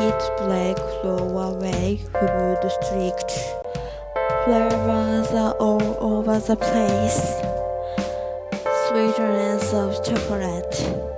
it black flow away food strict flavors are all over the place. Sweetness of chocolate.